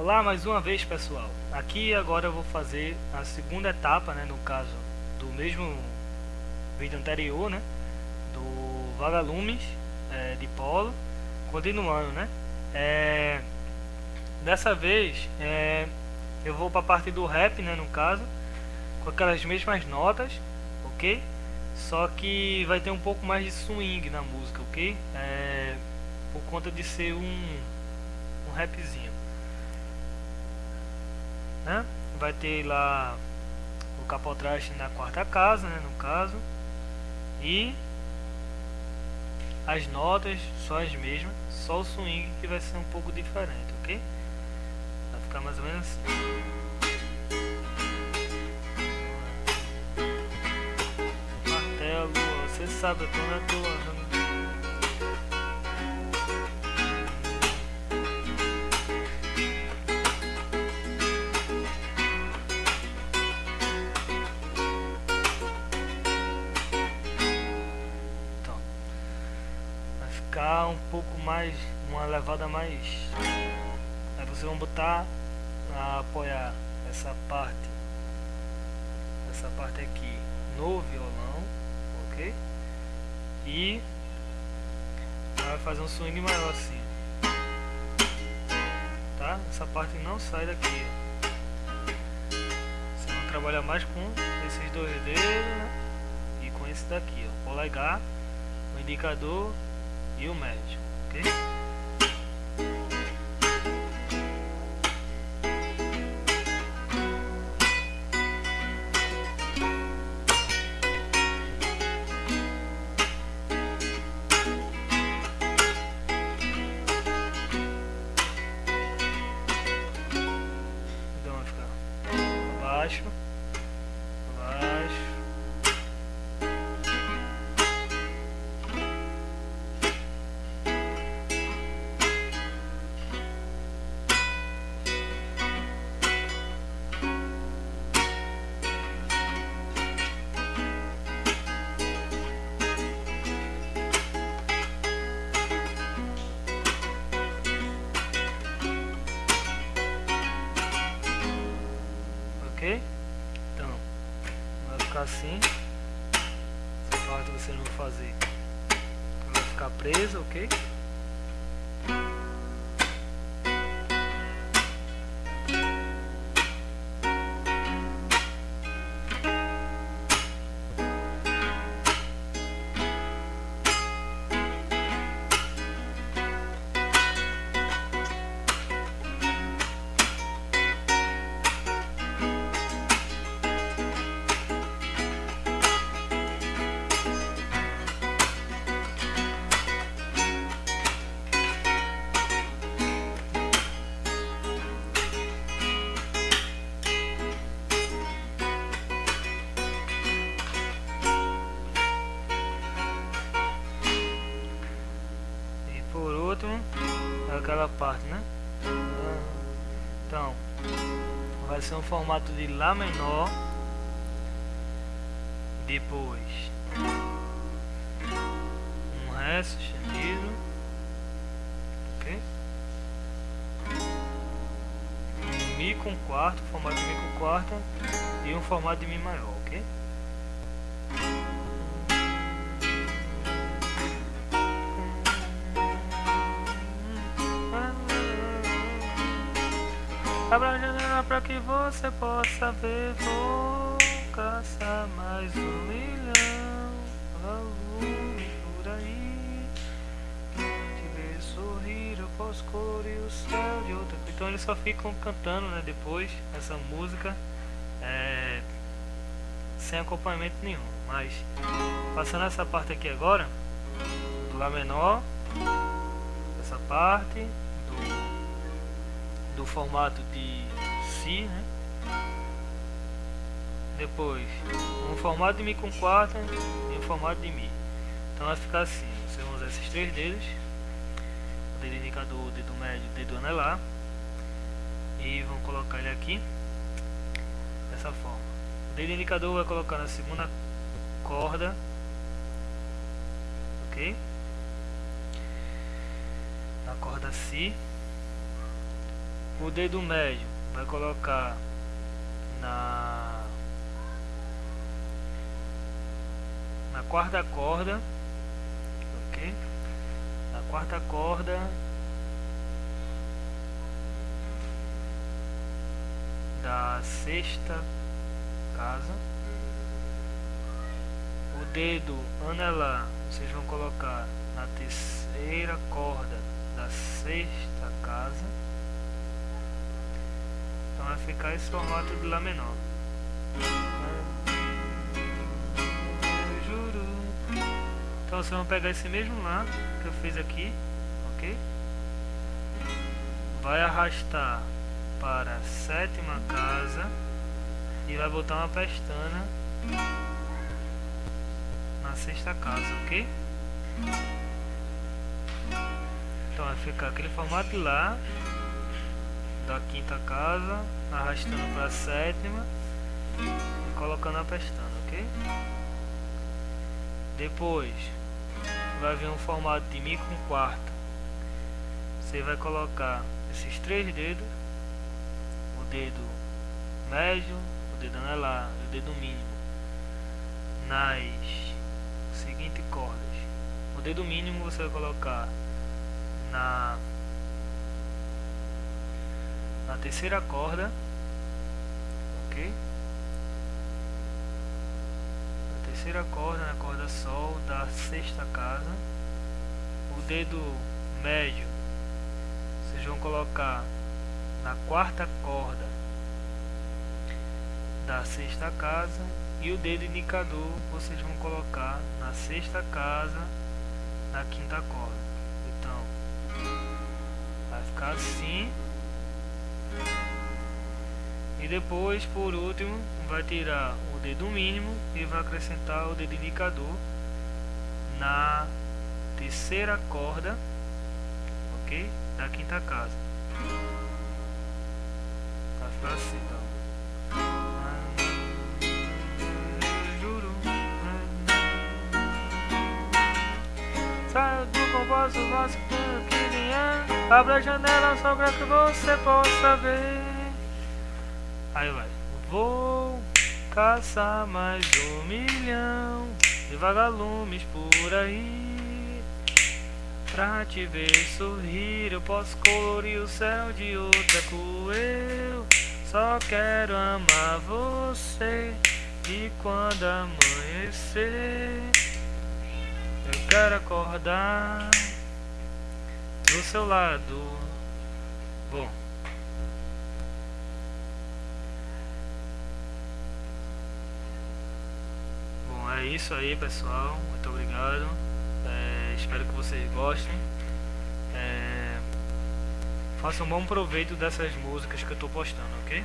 Olá mais uma vez pessoal, aqui agora eu vou fazer a segunda etapa, né, no caso do mesmo vídeo anterior, né, do Vagalumes é, de Polo, continuando, né, é, dessa vez é, eu vou para a parte do rap, né, no caso, com aquelas mesmas notas, ok? Só que vai ter um pouco mais de swing na música, ok? É, por conta de ser um, um rapzinho né? Vai ter lá o capotraste na quarta casa, né, no caso. E as notas só as mesmas, só o swing que vai ser um pouco diferente, ok? Vai ficar mais ou menos assim. Martelo, você sabe, eu tô na ficar um pouco mais, uma levada mais. Aí vocês vão botar a apoiar essa parte, essa parte aqui no violão, ok? E vai fazer um swing maior assim, tá? Essa parte não sai daqui. Vocês vão trabalhar mais com esses dois dedos né? e com esse daqui, ó, polegar, o indicador e o médio, ok? Ficar assim. Essa parte você não vai fazer. Vai ficar presa, ok? Aquela parte, né? Então, vai ser um formato de Lá menor, depois um Ré sustenido, ok? Um Mi com quarto, formato de Mi com quarta e um formato de Mi maior, ok? Pra que você possa ver. Vou caçar mais um milhão. Volume por aí. Te ver sorrir, eu posso colorir o céu de outra Então eles só ficam cantando, né, depois Essa música é, Sem acompanhamento nenhum. Mas, passando essa parte aqui agora Do Lá menor Essa parte Do do formato de Si, né? Depois, um formato de Mi com quarta e um formato de Mi. Então vai ficar assim, você usar esses três dedos, o dedo indicador, o dedo médio, o dedo anelar, e vão colocar ele aqui, dessa forma. O dedo indicador vai colocar na segunda corda, ok? Na corda Si o dedo médio vai colocar na na quarta corda ok? Na quarta corda da sexta casa. O dedo anelar vocês vão colocar na terceira corda da sexta casa ficar esse formato de Lá menor então vocês vão pegar esse mesmo Lá que eu fiz aqui ok? Vai arrastar para a sétima casa e vai botar uma pestana na sexta casa, ok? Então vai ficar aquele formato lá da quinta casa, arrastando para a sétima e colocando a pestana, ok? Depois vai vir um formato de Mi com quarto. Você vai colocar esses três dedos dedo médio, o dedo anelar e o dedo mínimo nas seguintes cordas. O dedo mínimo você vai colocar na na terceira corda, ok? Na terceira corda, na corda sol da sexta casa. O dedo médio vocês vão colocar na quarta corda da sexta casa e o dedo indicador vocês vão colocar na sexta casa na quinta corda então vai ficar assim e depois por último vai tirar o dedo mínimo e vai acrescentar o dedo indicador na terceira corda ok da quinta casa pra então. Saio do que nem é. Abra a janela só pra que você possa ver. Aí vai. Vou caçar mais um milhão de vagalumes por aí. Pra te ver sorrir, eu posso colorir o céu de outra cor. Eu só quero amar você E quando amanhecer Eu quero acordar Do seu lado Bom Bom, é isso aí pessoal. Muito obrigado. É, Espero que vocês gostem. É, Faça um bom proveito dessas músicas que eu estou postando, ok?